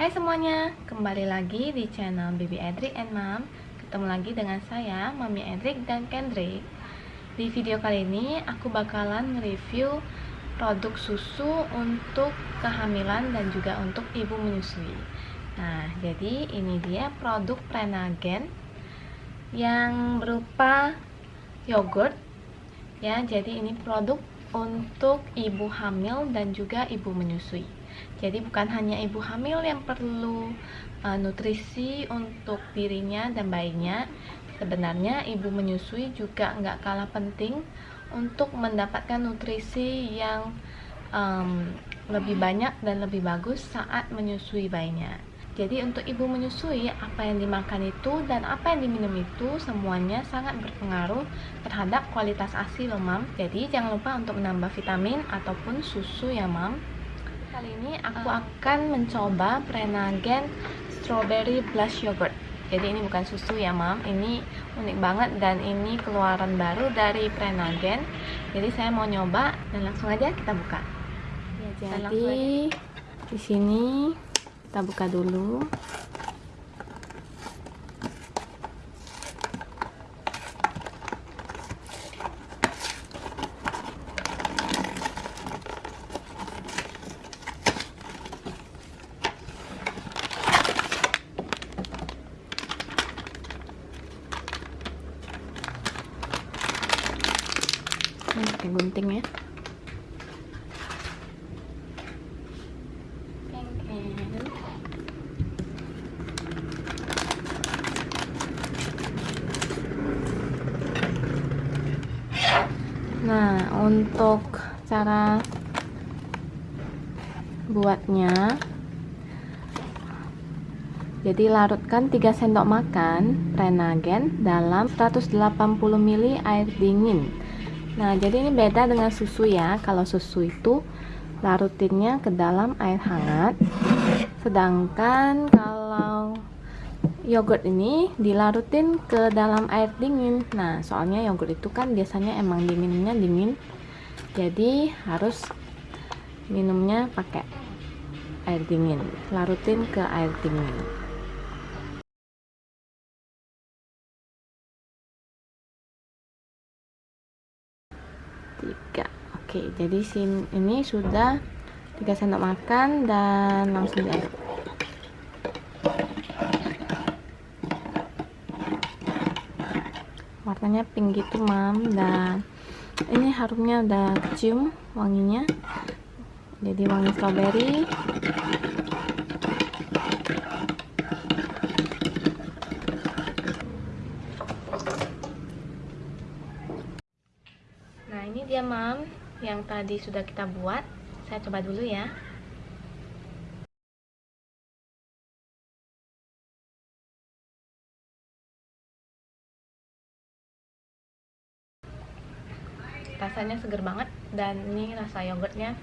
Hai semuanya, kembali lagi di channel Baby Edric and Mom Ketemu lagi dengan saya, Mami Edric dan Kendrick. Di video kali ini, aku bakalan nge-review produk susu untuk kehamilan dan juga untuk ibu menyusui. Nah, jadi ini dia produk Prenagen Yang berupa yogurt. Ya, jadi ini produk untuk ibu hamil dan juga ibu menyusui jadi bukan hanya ibu hamil yang perlu uh, nutrisi untuk dirinya dan bayinya. Sebenarnya ibu menyusui juga nggak kalah penting untuk mendapatkan nutrisi yang um, lebih banyak dan lebih bagus saat menyusui bayinya. Jadi untuk ibu menyusui, apa yang dimakan itu dan apa yang diminum itu semuanya sangat berpengaruh terhadap kualitas ASI loh mam. Jadi jangan lupa untuk menambah vitamin ataupun susu ya mam. Kali ini aku akan mencoba Prenagen Strawberry Blush Yogurt. Jadi ini bukan susu ya mam. Ini unik banget dan ini keluaran baru dari Prenagen. Jadi saya mau nyoba dan langsung aja kita buka. Ya, Jadi di sini kita buka dulu ini pakai gunting ya. Nah untuk cara buatnya jadi larutkan 3 sendok makan Prenagen dalam 180 ml air dingin Nah, jadi ini beda dengan susu ya. Kalau susu itu larutinnya ke dalam air hangat. Sedangkan kalau yogurt ini dilarutin ke dalam air dingin. Nah, soalnya yogurt itu kan biasanya emang dinginnya dingin. Jadi harus minumnya pakai air dingin. Larutin ke air dingin. Oke jadi sin ini sudah tiga sendok makan dan langsung diaduk warnanya pink gitu mam dan ini harumnya udah cium wanginya. Jadi wangi strawberry. Ini dia mam yang tadi sudah kita buat saya coba dulu ya. Rasanya seger banget dan ini rasa yogurtnya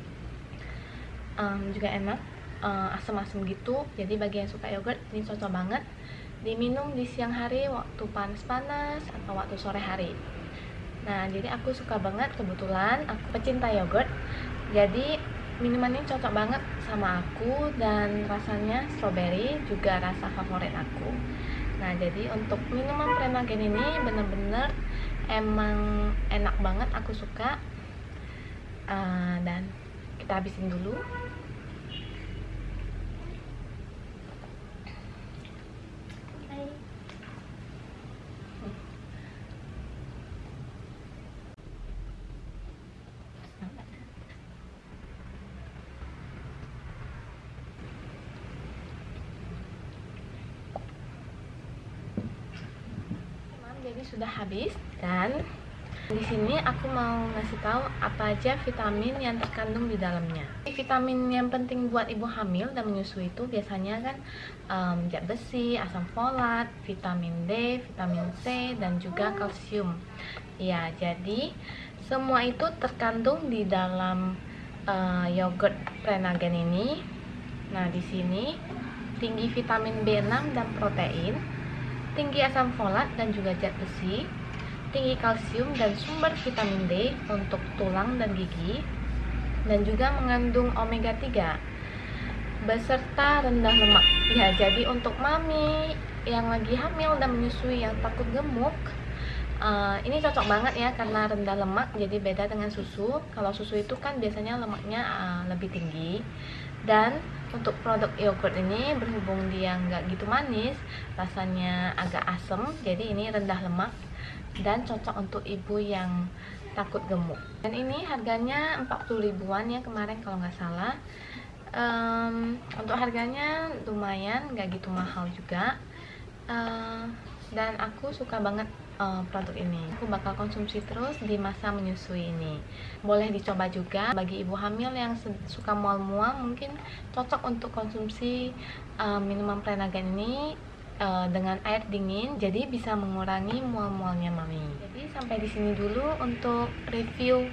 um, juga enak uh, asam-asam gitu. Jadi bagi yang suka yogurt ini cocok banget diminum di siang hari waktu panas-panas atau waktu sore hari Nah, jadi aku suka banget kebetulan aku pecinta yogurt. Jadi minuman ini cocok banget sama aku dan rasanya strawberry juga rasa favorit aku. Nah, jadi untuk minuman Premagen ini bener-bener emang enak banget aku suka. Uh, dan kita habisin dulu. Jadi sudah habis dan di sini aku mau ngasih tahu apa aja vitamin yang terkandung di dalamnya. Vitamin yang penting buat ibu hamil dan menyusui itu biasanya kan um, zat besi, asam folat, vitamin D, vitamin C dan juga kalsium. Ya, jadi semua itu terkandung di dalam uh, yogurt Prenagen ini. Nah, di sini tinggi vitamin B6 dan protein tinggi asam folat dan juga zat besi, tinggi kalsium dan sumber vitamin D untuk tulang dan gigi, dan juga mengandung omega 3. beserta rendah lemak ya jadi untuk mami yang lagi hamil dan menyusui yang takut gemuk uh, ini cocok banget ya karena rendah lemak jadi beda dengan susu. Kalau susu itu kan biasanya lemaknya uh, lebih tinggi. Dan untuk produk yogurt ini berhubung dia nggak gitu manis rasanya agak asem jadi ini rendah lemak dan cocok untuk ibu yang takut gemuk. Dan ini harganya 40 ribuan ya kemarin kalau nggak salah. Um, untuk harganya lumayan nggak gitu mahal juga. Uh, dan aku suka banget uh, produk ini. Aku bakal konsumsi terus di masa menyusui ini. Boleh dicoba juga bagi ibu hamil yang suka mual-mual mungkin cocok untuk konsumsi uh, minuman Prenagen ini uh, dengan air dingin jadi bisa mengurangi mual-mualnya mami. Jadi sampai di sini dulu untuk review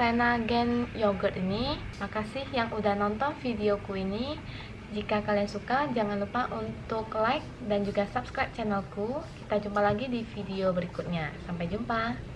Prenagen yogurt ini makasih yang udah nonton videoku ini jika kalian suka, jangan lupa untuk like dan juga subscribe channelku. Kita jumpa lagi di video berikutnya. Sampai jumpa.